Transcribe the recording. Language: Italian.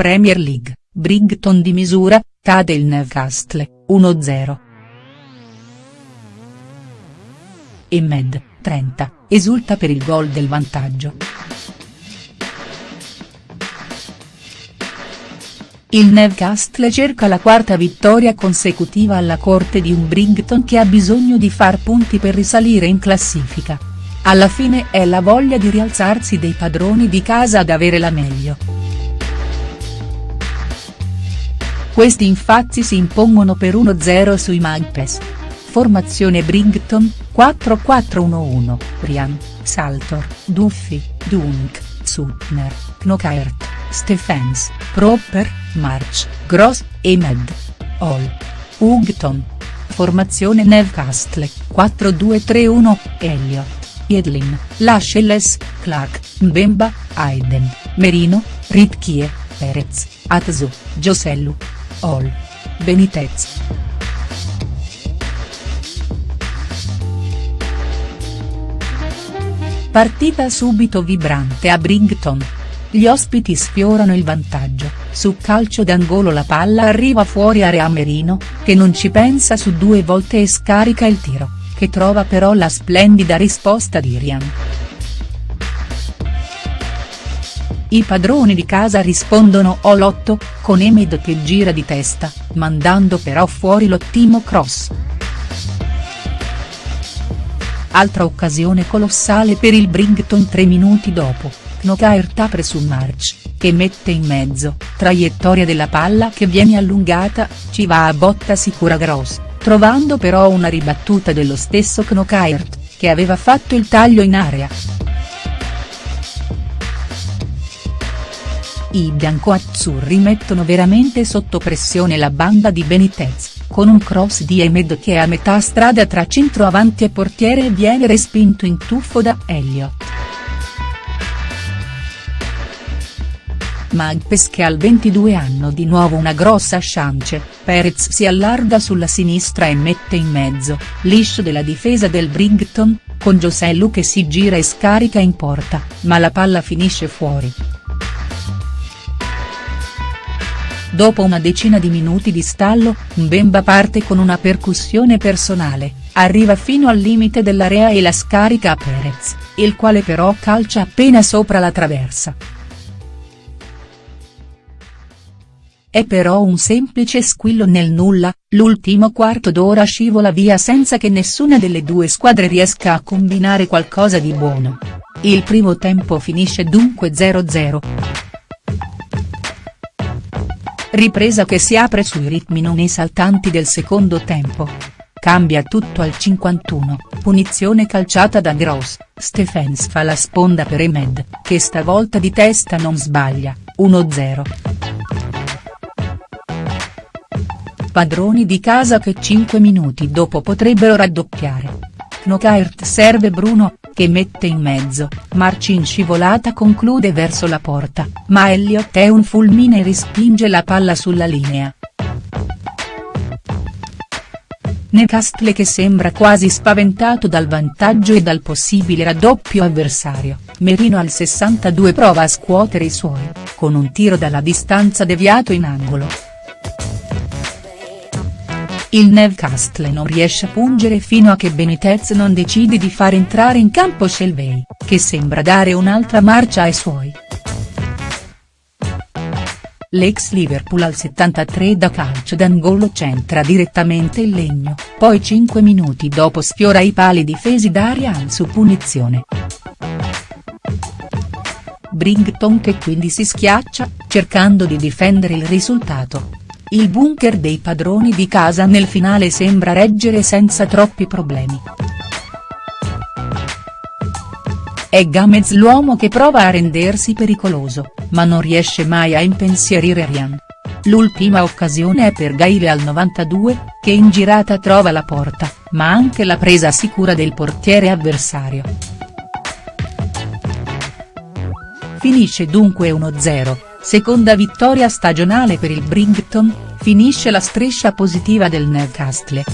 Premier League, Brighton di misura, cade il Newcastle, 1-0. E Med, 30, esulta per il gol del vantaggio. Il Newcastle cerca la quarta vittoria consecutiva alla corte di un Brighton che ha bisogno di far punti per risalire in classifica. Alla fine è la voglia di rialzarsi dei padroni di casa ad avere la meglio. Questi infatti si impongono per 1-0 sui Magpies. Formazione Brighton, 4-4-1-1, Ryan, Saltor, Duffy, Dunk, Sutner, Knockaert, Stephens, Proper, March, Gross, e Med. Hall. Hugton. Formazione Newcastle, 4-2-3-1, Elliott, Edlin, Lascelles, Clark, Mbemba, Aiden, Merino, Ritchie, Perez, Atsu, Giosellu. Hall. Benitez. Partita subito vibrante a Brighton. Gli ospiti sfiorano il vantaggio, su calcio d'angolo la palla arriva fuori a Merino, che non ci pensa su due volte e scarica il tiro, che trova però la splendida risposta di Rian. I padroni di casa rispondono all'8, con Emed che gira di testa, mandando però fuori l'ottimo cross. Altra occasione colossale per il Brighton tre minuti dopo, Knockaert apre su March, che mette in mezzo, traiettoria della palla che viene allungata, ci va a botta sicura Gross, trovando però una ribattuta dello stesso Knockaert, che aveva fatto il taglio in area. I biancoazzurri mettono veramente sotto pressione la banda di Benitez, con un cross di Emed che è a metà strada tra centroavanti e portiere e viene respinto in tuffo da Elliott. Magpes che al 22 hanno di nuovo una grossa chance, Perez si allarga sulla sinistra e mette in mezzo, liscio della difesa del Brighton, con Giosellu che si gira e scarica in porta, ma la palla finisce fuori. Dopo una decina di minuti di stallo, Mbemba parte con una percussione personale, arriva fino al limite dell'area e la scarica a Perez, il quale però calcia appena sopra la traversa. È però un semplice squillo nel nulla, l'ultimo quarto d'ora scivola via senza che nessuna delle due squadre riesca a combinare qualcosa di buono. Il primo tempo finisce dunque 0-0. Ripresa che si apre sui ritmi non esaltanti del secondo tempo. Cambia tutto al 51, punizione calciata da Gross, Stephens fa la sponda per Emed, che stavolta di testa non sbaglia, 1-0. Padroni di casa che 5 minuti dopo potrebbero raddoppiare. Knockaert serve Bruno, che mette in mezzo, Marci in scivolata conclude verso la porta, ma Elliott è un fulmine e respinge la palla sulla linea. Newcastle che sembra quasi spaventato dal vantaggio e dal possibile raddoppio avversario, Merino al 62 prova a scuotere i suoi, con un tiro dalla distanza deviato in angolo. Il Newcastle non riesce a pungere fino a che Benitez non decide di far entrare in campo Shelvey, che sembra dare un'altra marcia ai suoi. L'ex Liverpool al 73 da calcio d'angolo centra direttamente il legno, poi 5 minuti dopo sfiora i pali difesi da Arian su punizione. Brighton che quindi si schiaccia, cercando di difendere il risultato. Il bunker dei padroni di casa nel finale sembra reggere senza troppi problemi. È Gamez l'uomo che prova a rendersi pericoloso, ma non riesce mai a impensierire Rian. L'ultima occasione è per Gaile al 92, che in girata trova la porta, ma anche la presa sicura del portiere avversario. Finisce dunque 1-0. Seconda vittoria stagionale per il Brighton, finisce la striscia positiva del Newcastle.